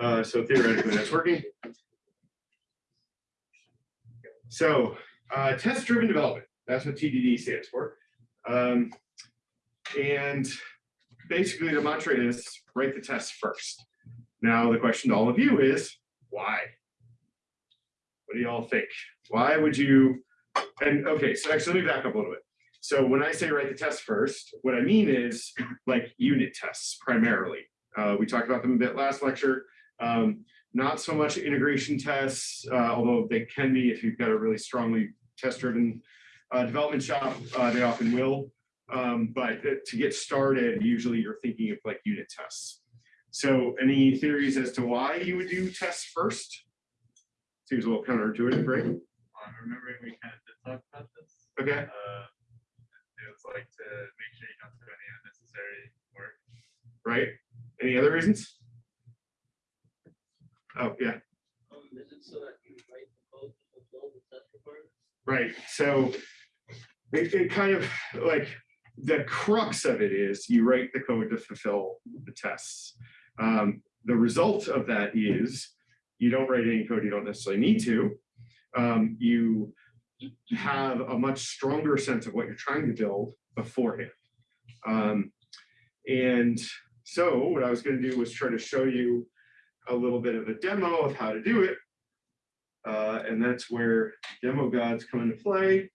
Uh, so theoretically, that's working. So, uh, test-driven development, that's what TDD stands for. Um, and basically the mantra is write the test first. Now, the question to all of you is, why? What do y'all think? Why would you, and okay, so actually let me back up a little bit. So when I say write the test first, what I mean is like unit tests primarily. Uh, we talked about them a bit last lecture. Um, not so much integration tests, uh, although they can be if you've got a really strongly test-driven uh, development shop, uh, they often will. Um, but to get started, usually you're thinking of like unit tests. So any theories as to why you would do tests first? Seems a little counterintuitive, right? I'm remembering we kind of did talk about this. Okay, Uh, it was like to make sure you don't do any unnecessary work. right? Any other reasons? Oh, yeah. Um, is it so that you write the code to fulfill the test requirements? Right, so it, it kind of like the crux of it is you write the code to fulfill the tests. Um, the result of that is you don't write any code you don't necessarily need to. Um, you have a much stronger sense of what you're trying to build beforehand. Um, and so what I was going to do was try to show you a little bit of a demo of how to do it. Uh, and that's where demo gods come into play.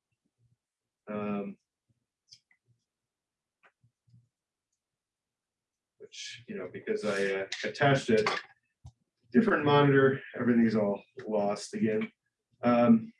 Um, which, you know, because I uh, attached a different monitor, everything's all lost again. Um,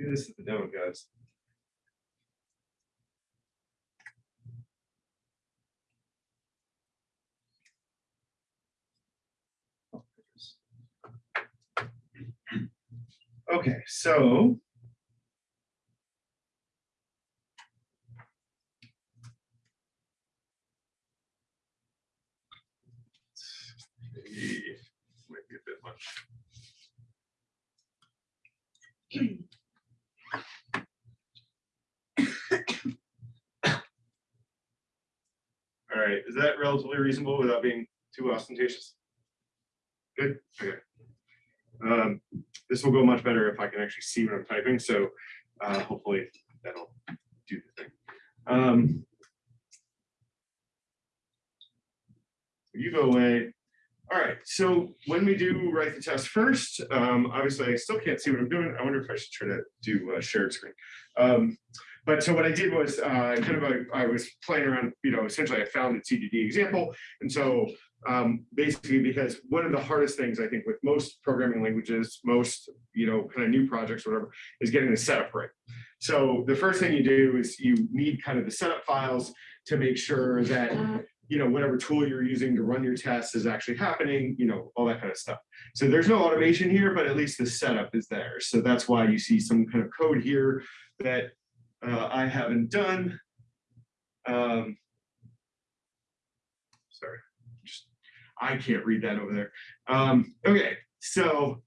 See, this is the demo guys. Okay, so. Maybe Might be a bit much. All right, is that relatively reasonable without being too ostentatious? Good, okay. Um, this will go much better if I can actually see what I'm typing, so uh, hopefully that'll do the thing. Um, you go away. All right, so when we do write the test first, um, obviously I still can't see what I'm doing. I wonder if I should try to do a shared screen. Um, but so what I did was uh, kind of a, I was playing around, you know, essentially I found a TDD example. And so um, basically because one of the hardest things I think with most programming languages, most, you know, kind of new projects or whatever, is getting the setup right. So the first thing you do is you need kind of the setup files to make sure that, you know, whatever tool you're using to run your tests is actually happening, you know, all that kind of stuff. So there's no automation here, but at least the setup is there. So that's why you see some kind of code here that uh, I haven't done. Um, sorry, just I can't read that over there. Um, okay, so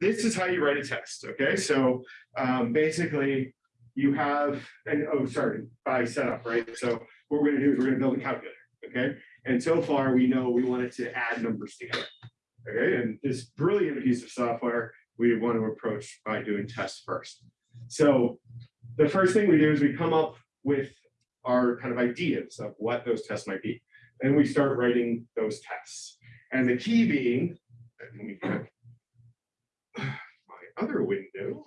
this is how you write a test. Okay, so um, basically you have and oh sorry by setup right. So what we're going to do is we're going to build a calculator. Okay, and so far we know we wanted to add numbers together. Okay, and this brilliant piece of software we want to approach by doing tests first. So the first thing we do is we come up with our kind of ideas of what those tests might be. And we start writing those tests. And the key being, let me get my other window,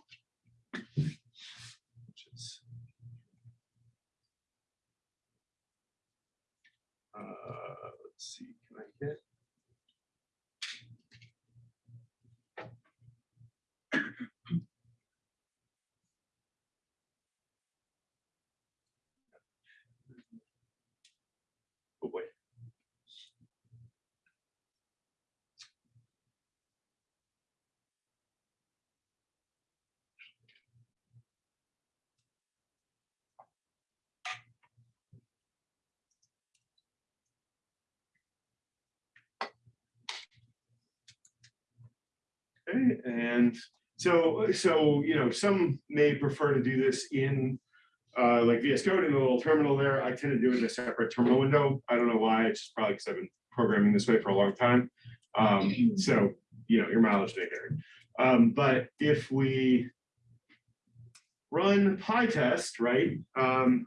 which is, uh, let's see, can I get Oh boy. Okay, and so, so, you know, some may prefer to do this in uh, like VS Code in the little terminal there. I tend to do it in a separate terminal window. I don't know why. It's just probably because I've been programming this way for a long time. Um, so, you know, your mileage may vary. Um, but if we run PyTest, right? Um,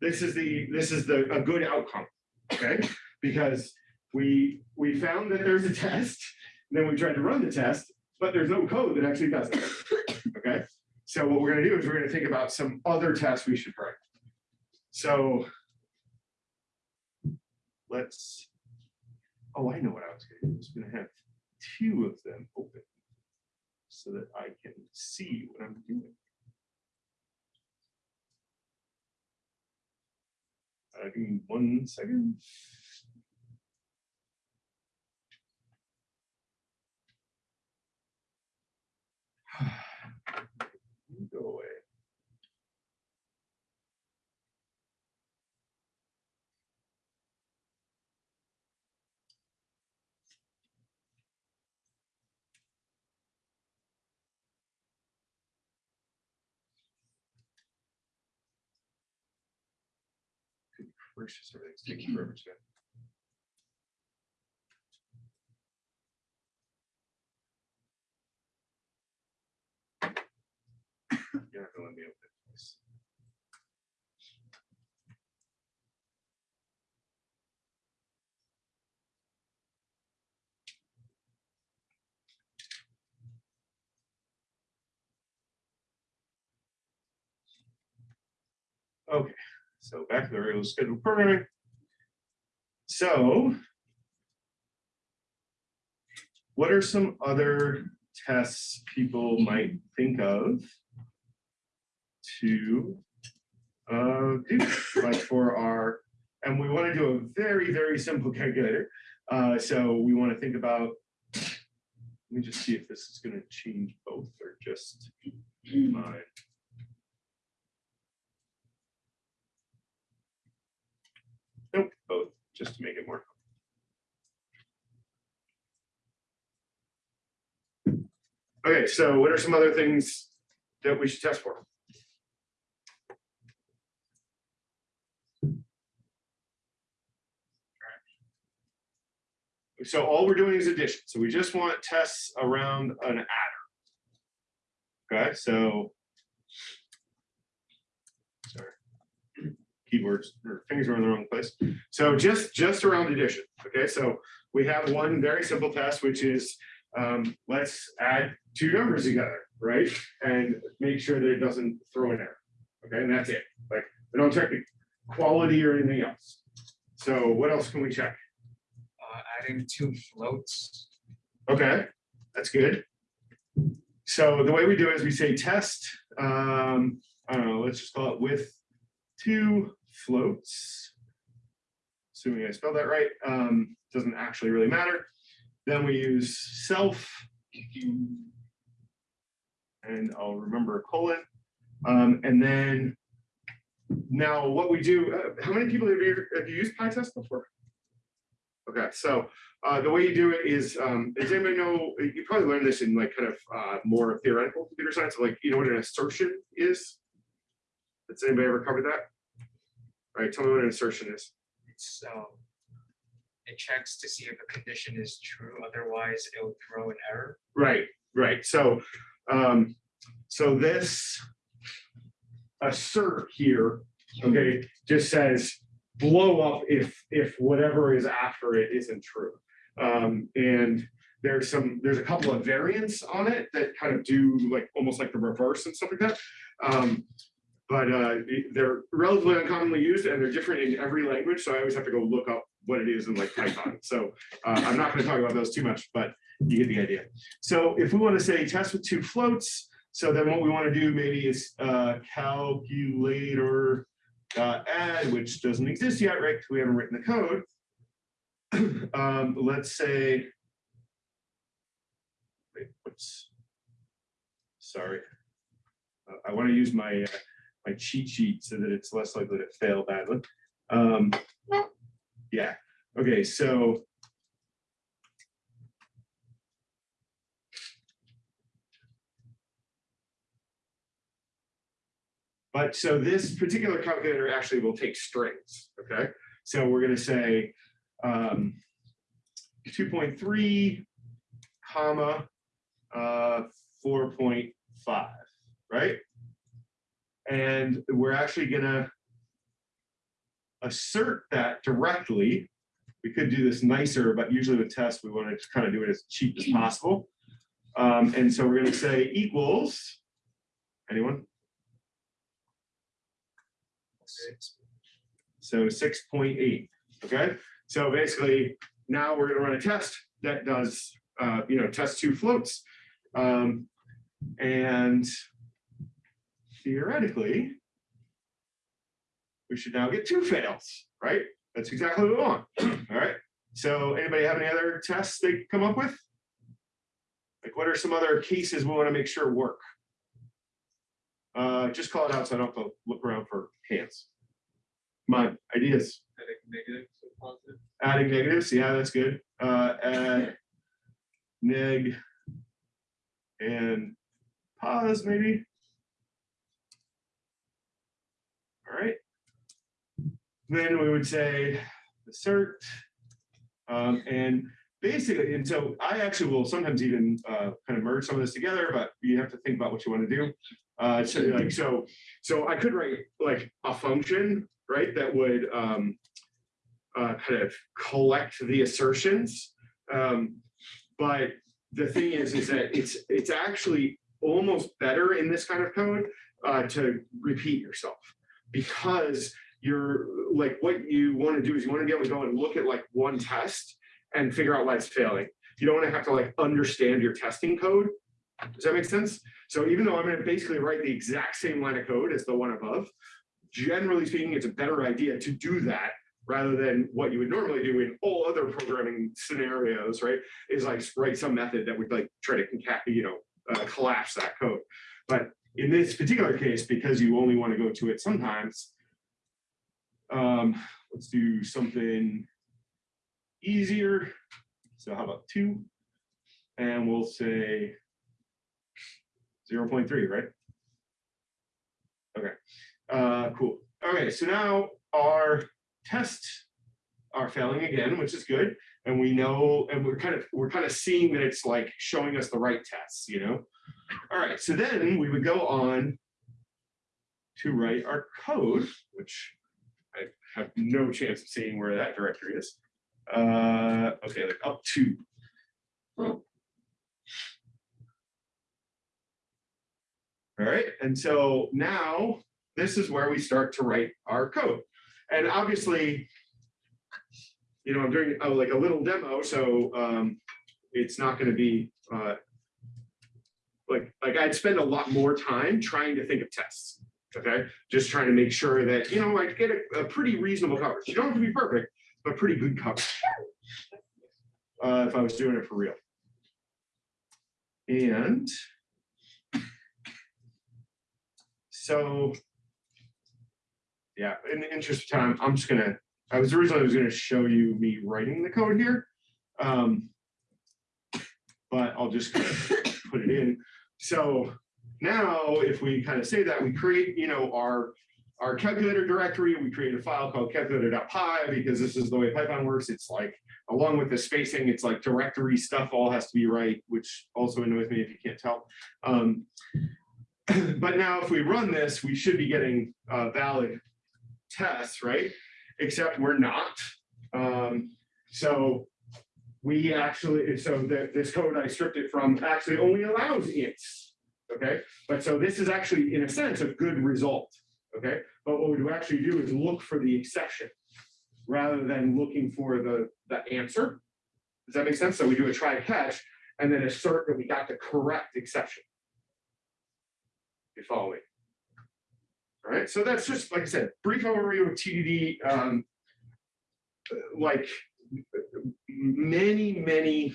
this is the this is the a good outcome, okay? Because we we found that there's a test, and then we tried to run the test, but there's no code that actually does it. Okay, so what we're gonna do is we're gonna think about some other tests we should write. So let's. Oh, I know what I was gonna do. I was gonna have two of them open so that I can see what I'm doing. Uh, give me one second. Go away. Gracious, everything's taking forever today. It. please. Okay, so back to the regular scheduled programming. So what are some other tests people might think of to uh, do, like for our, and we want to do a very, very simple calculator. Uh, so we want to think about, let me just see if this is going to change both or just mine. Nope, both, just to make it more. Okay, so what are some other things that we should test for? So all we're doing is addition. So we just want tests around an adder. Okay, so. Sorry. Keyboards or fingers are in the wrong place. So just, just around addition. Okay, so we have one very simple test, which is um, let's add two numbers together, right? And make sure that it doesn't throw an error. Okay, and that's it. Like we don't check the quality or anything else. So what else can we check? Adding two floats. Okay, that's good. So the way we do it is we say test, um, I don't know, let's just call it with two floats. Assuming I spelled that right, um, doesn't actually really matter. Then we use self. And I'll remember a colon. Um, and then now what we do, uh, how many people have you, have you used PyTest before? Okay, so uh, the way you do it is, um, does anybody know, you probably learned this in like kind of uh, more theoretical computer science, like, you know what an assertion is? Has anybody ever covered that? All right, tell me what an assertion is. So it checks to see if a condition is true, otherwise it will throw an error. Right, right. So, um, so this assert here, okay, just says blow up if, if whatever is after it isn't true. Um, and there's some, there's a couple of variants on it that kind of do like, almost like the reverse and stuff like that. Um, but uh, they're relatively uncommonly used and they're different in every language. So I always have to go look up what it is in like Python. So uh, I'm not going to talk about those too much, but you get the idea. So if we want to say test with two floats, so then what we want to do maybe is uh, calculator uh, add, which doesn't exist yet, right? Because we haven't written the code. um, let's say, wait, what's, sorry. Uh, I want to use my uh, my cheat sheet so that it's less likely to fail badly. Um, yeah. Okay. So But so this particular calculator actually will take strings, okay? So we're gonna say um, two point three, comma, uh, four point five, right? And we're actually gonna assert that directly. We could do this nicer, but usually with tests, we want to just kind of do it as cheap as possible. Um, and so we're gonna say equals, anyone? So six point eight, okay? So basically, now we're gonna run a test that does, uh, you know, test two floats. Um, and theoretically, we should now get two fails, right? That's exactly what we want, all right? So anybody have any other tests they come up with? Like what are some other cases we wanna make sure work? Uh, just call it out so I don't have to look around for hands. My ideas, Adding negative, so positive. adding negatives, yeah, that's good. Uh, add neg and pause maybe. All right. Then we would say assert. Um, and basically, and so I actually will sometimes even uh, kind of merge some of this together, but you have to think about what you want to do. Uh, so like so, so I could write like a function, right? That would um, uh, kind of collect the assertions. Um, but the thing is, is that it's it's actually almost better in this kind of code uh, to repeat yourself because you're like what you want to do is you want to be able to go and look at like one test and figure out why it's failing. You don't want to have to like understand your testing code. Does that make sense? So even though I'm going to basically write the exact same line of code as the one above, generally speaking, it's a better idea to do that rather than what you would normally do in all other programming scenarios, right? Is like write some method that would like try to you know, uh, collapse that code. But in this particular case, because you only want to go to it sometimes, um, let's do something easier. So how about two? And we'll say 0.3, right? Okay, uh, cool. Okay, so now our tests are failing again, which is good. And we know, and we're kind of, we're kind of seeing that it's like showing us the right tests, you know? All right, so then we would go on to write our code, which I have no chance of seeing where that directory is. Uh, okay, like up to. All right, and so now this is where we start to write our code. And obviously, you know, I'm doing uh, like a little demo, so um, it's not going to be uh, like like I'd spend a lot more time trying to think of tests. Okay, just trying to make sure that you know I get a, a pretty reasonable coverage. You don't have to be perfect, but pretty good coverage. Uh, if I was doing it for real. And so, yeah, in the interest of time, I'm just gonna, I was originally was gonna show you me writing the code here. Um, but I'll just put it in. So now if we kind of say that, we create, you know, our our calculator directory, we create a file called calculator.py because this is the way Python works. It's like, along with the spacing, it's like directory stuff all has to be right, which also annoys me if you can't tell. Um, but now if we run this, we should be getting uh, valid tests, right? Except we're not. Um, so we actually, so the, this code I stripped it from actually only allows ints, okay? But so this is actually, in a sense, a good result, okay? But what we actually do is look for the exception rather than looking for the, the answer. Does that make sense? So we do a try catch and then assert that we got the correct exception. You follow me? All right, so that's just, like I said, brief overview of TDD. Um, like many, many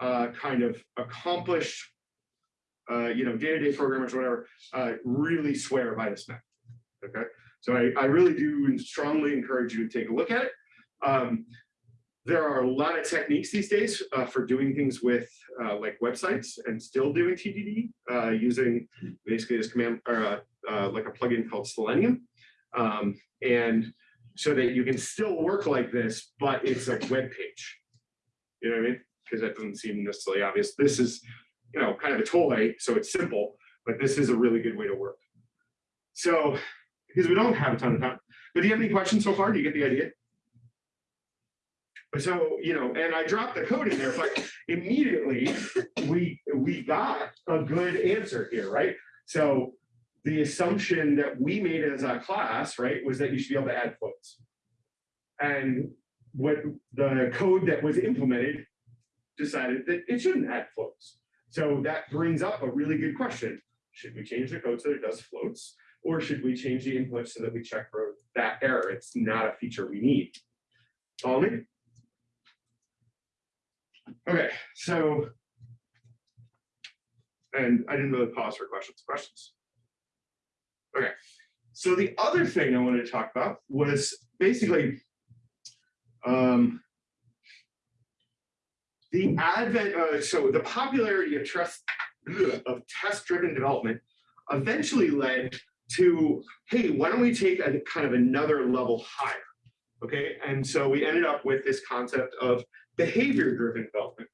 uh, kind of accomplished, uh, you know, day-to-day programmers, or whatever, uh, really swear by this method. Okay, so I, I really do strongly encourage you to take a look at it. Um, there are a lot of techniques these days uh, for doing things with uh, like websites and still doing TDD uh, using basically this command or uh, uh, like a plugin called Selenium. Um, and so that you can still work like this, but it's a web page. You know what I mean? Because that doesn't seem necessarily obvious. This is, you know, kind of a toy, so it's simple, but this is a really good way to work. So, because we don't have a ton of time, but do you have any questions so far? Do you get the idea? So, you know, and I dropped the code in there, but immediately we, we got a good answer here, right? So the assumption that we made as a class, right, was that you should be able to add floats. And what the code that was implemented decided that it shouldn't add floats. So that brings up a really good question. Should we change the code so it does floats? Or should we change the input so that we check for that error? It's not a feature we need. Follow me? Okay, so. And I didn't really pause for questions. Questions? Okay, so the other thing I wanted to talk about was basically um, the advent, uh, so the popularity of trust of test-driven development eventually led to, hey, why don't we take a kind of another level higher? Okay, and so we ended up with this concept of behavior-driven development.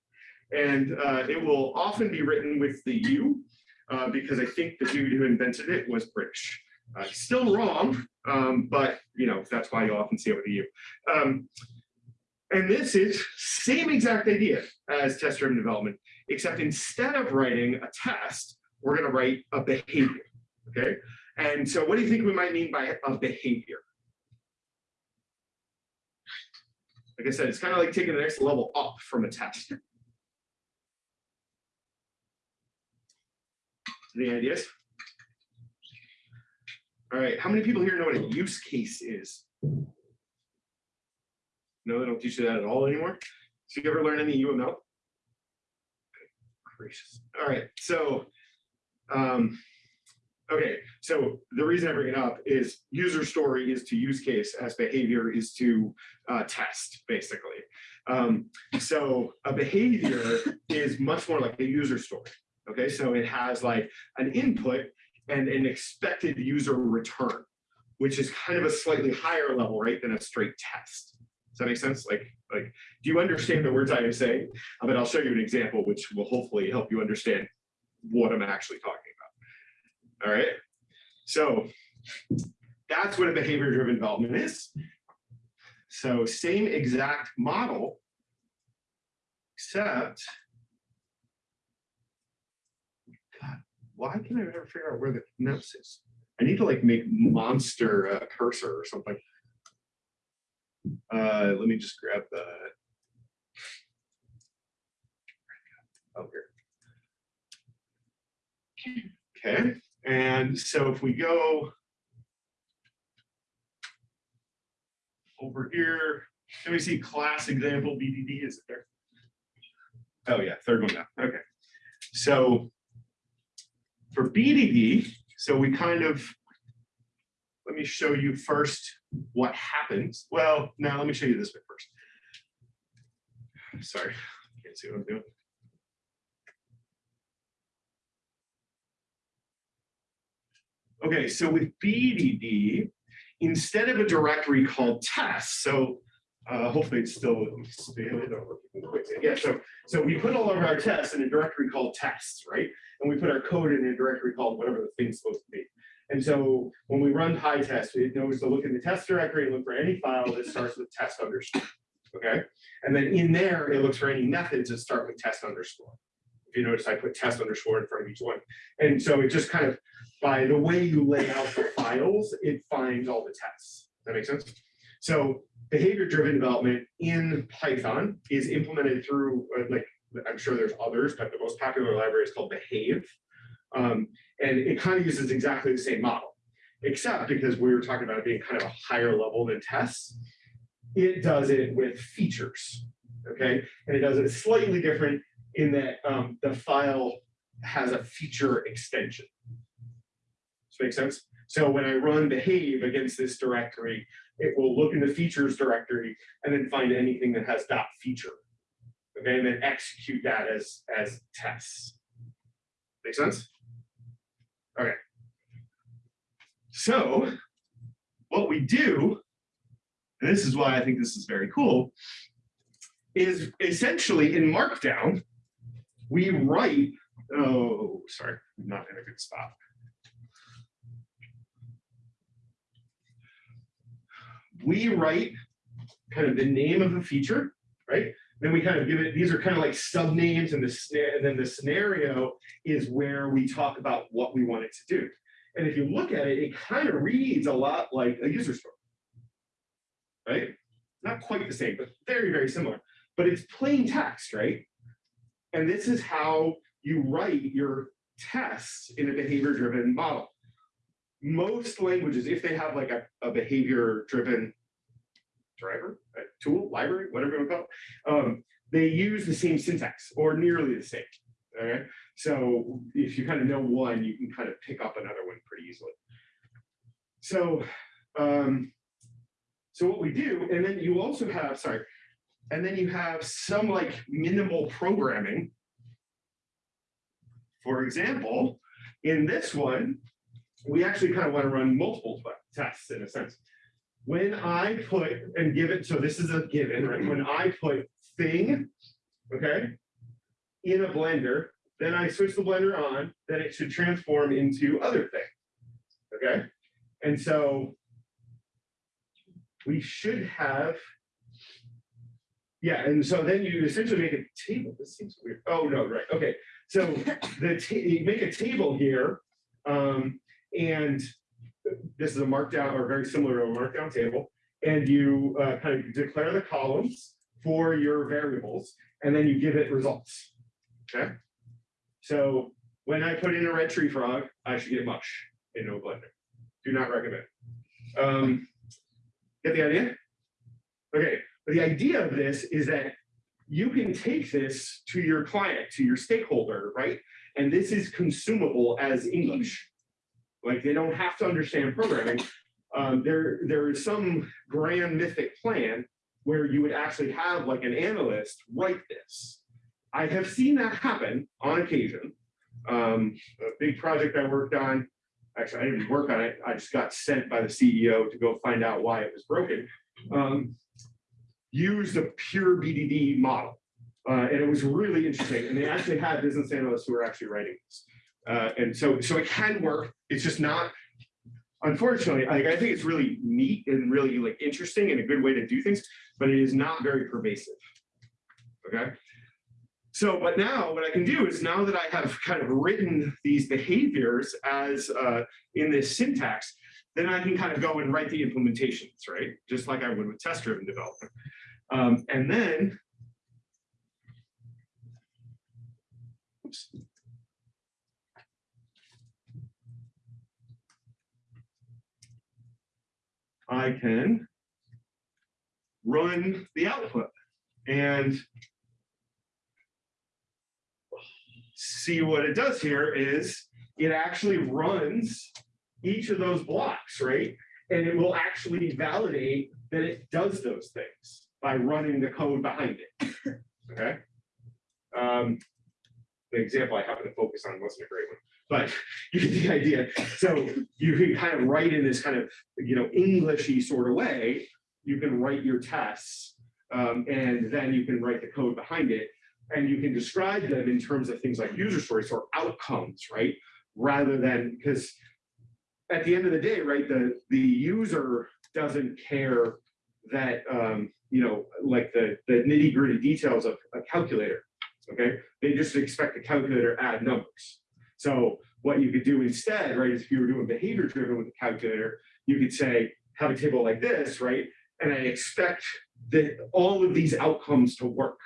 And uh, it will often be written with the U, uh, because I think the dude who invented it was British. Uh, still wrong, um, but you know that's why you often see it with the U. Um, and this is same exact idea as test-driven development, except instead of writing a test, we're going to write a behavior. Okay, and so what do you think we might mean by a behavior? Like I said, it's kind of like taking the next level up from a test. Any ideas? All right, how many people here know what a use case is? No, they don't teach you that at all anymore. So you ever learn any UML? Gracious. All right, so, um, okay, so the reason I bring it up is user story is to use case as behavior is to uh, test, basically. Um, so a behavior is much more like a user story. Okay, so it has like an input and an expected user return, which is kind of a slightly higher level, right, than a straight test. Does that make sense? Like, like, do you understand the words I am saying? Mean, I'll show you an example, which will hopefully help you understand what I'm actually talking about. All right. So that's what a behavior-driven development is. So same exact model, except God, why can I never figure out where the mouse is? I need to like make monster uh, cursor or something. Uh, let me just grab the. Oh, here. Okay, and so if we go over here, let me see class example BDD, is it there? Oh yeah, third one down, okay. So for BDD, so we kind of, let me show you first what happens. Well, now let me show you this bit first. Sorry, can't see what I'm doing. Okay, so with BDD, instead of a directory called tests, so uh, hopefully it's still. Yeah, so so we put all of our tests in a directory called tests, right? And we put our code in a directory called whatever the thing's supposed to be. And so when we run PyTest, it knows to look in the test directory and look for any file that starts with test underscore. Okay. And then in there, it looks for any methods that start with test underscore. If you notice, I put test underscore in front of each one. And so it just kind of, by the way you lay out the files, it finds all the tests. Does that make sense? So behavior-driven development in Python is implemented through, uh, like, I'm sure there's others, but the most popular library is called Behave. Um, and it kind of uses exactly the same model, except because we were talking about it being kind of a higher level than tests, it does it with features, okay? And it does it slightly different in that um, the file has a feature extension. Does make sense? So when I run behave against this directory, it will look in the features directory and then find anything that has dot feature. Okay, and then execute that as, as tests. Make sense? Okay. So what we do, and this is why I think this is very cool, is essentially in Markdown, we write, oh, sorry, not in a good spot. We write kind of the name of the feature, right? Then we kind of give it, these are kind of like sub names and the and then the scenario is where we talk about what we want it to do. And if you look at it, it kind of reads a lot like a user story. Right? Not quite the same, but very, very similar. But it's plain text, right? And this is how you write your tests in a behavior-driven model. Most languages, if they have like a, a behavior-driven driver, a tool, library, whatever you want to call it, um, they use the same syntax or nearly the same. Okay, so if you kind of know one, you can kind of pick up another one pretty easily. So, um, so what we do, and then you also have, sorry, and then you have some like minimal programming. For example, in this one, we actually kind of want to run multiple tests in a sense. When I put and give it, so this is a given, right? When I put thing, okay, in a blender, then I switch the blender on, then it should transform into other thing. Okay, and so we should have, yeah, and so then you essentially make a table. This seems weird. Oh no, right? Okay, so the you make a table here, um, and this is a markdown or very similar to a markdown table, and you uh, kind of declare the columns for your variables, and then you give it results. Okay. So when I put in a red tree frog, I should get mush in no blender. Do not recommend. Um, get the idea? Okay, but the idea of this is that you can take this to your client, to your stakeholder, right? And this is consumable as English. Like they don't have to understand programming. Um, there, there is some grand mythic plan where you would actually have like an analyst write this. I have seen that happen on occasion. Um, a big project I worked on, actually I didn't work on it, I just got sent by the CEO to go find out why it was broken. Um, used a pure BDD model. Uh, and it was really interesting. And they actually had business analysts who were actually writing this. Uh, and so, so it can work. It's just not, unfortunately, like, I think it's really neat and really like interesting and a good way to do things, but it is not very pervasive. Okay. So, but now what I can do is now that I have kind of written these behaviors as uh, in this syntax, then I can kind of go and write the implementations, right? Just like I would with test-driven development. Um, and then, oops. I can run the output and see what it does here is it actually runs each of those blocks, right? And it will actually validate that it does those things by running the code behind it. Okay. Um, the example I happened to focus on wasn't a great one, but you get the idea. So you can kind of write in this kind of, you know, Englishy sort of way, you can write your tests um, and then you can write the code behind it and you can describe them in terms of things like user stories or outcomes, right? Rather than, because at the end of the day, right, the, the user doesn't care that, um, you know, like the, the nitty gritty details of a calculator, okay? They just expect the calculator add numbers. So what you could do instead, right, is if you were doing behavior driven with the calculator, you could say, have a table like this, right? And I expect that all of these outcomes to work,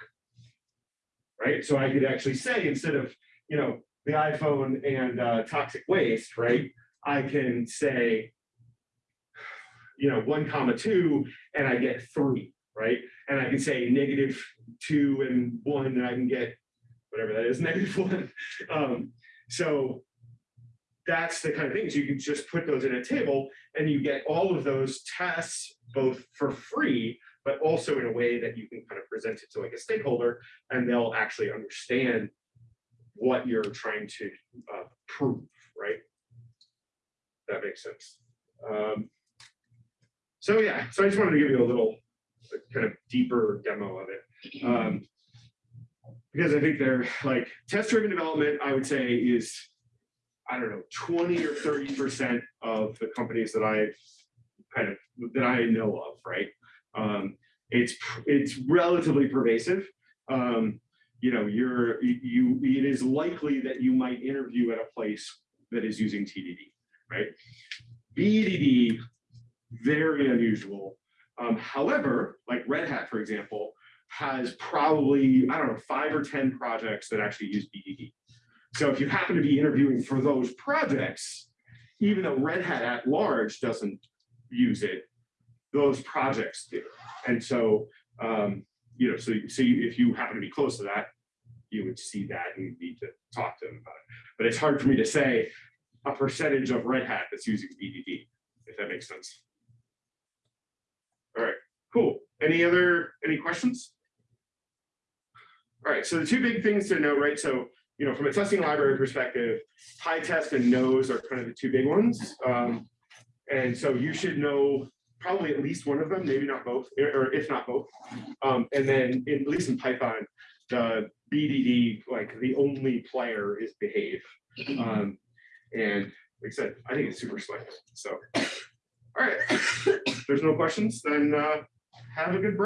right? So I could actually say, instead of, you know, the iPhone and uh, toxic waste, right? I can say, you know, one comma two, and I get three, right? And I can say negative two and one, and I can get whatever that is, negative one. Um, so that's the kind of things you can just put those in a table and you get all of those tests both for free, but also in a way that you can kind of present it to like a stakeholder and they'll actually understand what you're trying to uh, prove, right? That makes sense. Um, So yeah, so I just wanted to give you a little kind of deeper demo of it. Um, Because I think they're like test-driven development, I would say is, I don't know, twenty or thirty percent of the companies that I kind of, that I know of, right? Um, It's, it's relatively pervasive. Um, You know, you're, you, it is likely that you might interview at a place that is using TDD, right? BDD, very unusual. Um, however, like Red Hat, for example, has probably, I don't know, five or 10 projects that actually use BDD. So if you happen to be interviewing for those projects, even though Red Hat at large doesn't use it, those projects do. And so, um, you know, so, so you- if you happen to be close to that, you would see that and you'd need to talk to them about it. But it's hard for me to say a percentage of Red Hat that's using BDD, if that makes sense. All right, cool. Any other, any questions? All right, so the two big things to know, right? So, you know, from a testing library perspective, PyTest and nose are kind of the two big ones. Um, and so you should know probably at least one of them, maybe not both, or or if not both. Um, and then in, at least in Python, the BDD, like the only player is behave. Um, and like I said, I think it's super slick. So, all right, there's no questions, then uh, have a good break.